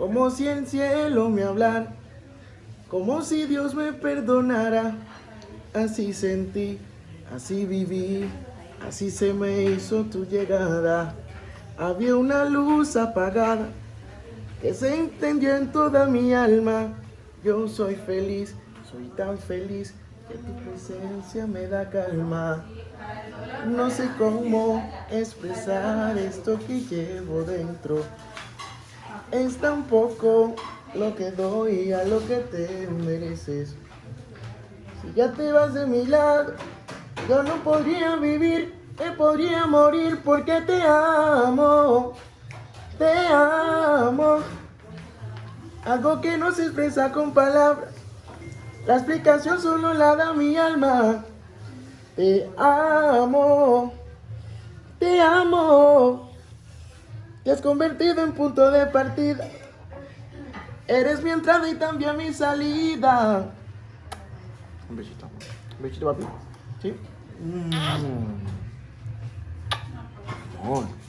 como si el cielo me hablara, como si Dios me perdonara. Así sentí, así viví, así se me hizo tu llegada. Había una luz apagada que se entendió en toda mi alma. Yo soy feliz, soy tan feliz que tu presencia me da calma. No sé cómo expresar esto que llevo dentro. Es tan poco lo que doy a lo que te mereces. Si ya te vas de mi lado, yo no podría vivir, me podría morir porque te amo, te amo. Algo que no se expresa con palabras, la explicación solo la da mi alma. Te amo, te amo te has convertido en punto de partida. Eres mi entrada y también mi salida. Un besito. Un besito, papi. ¿Sí? Mm.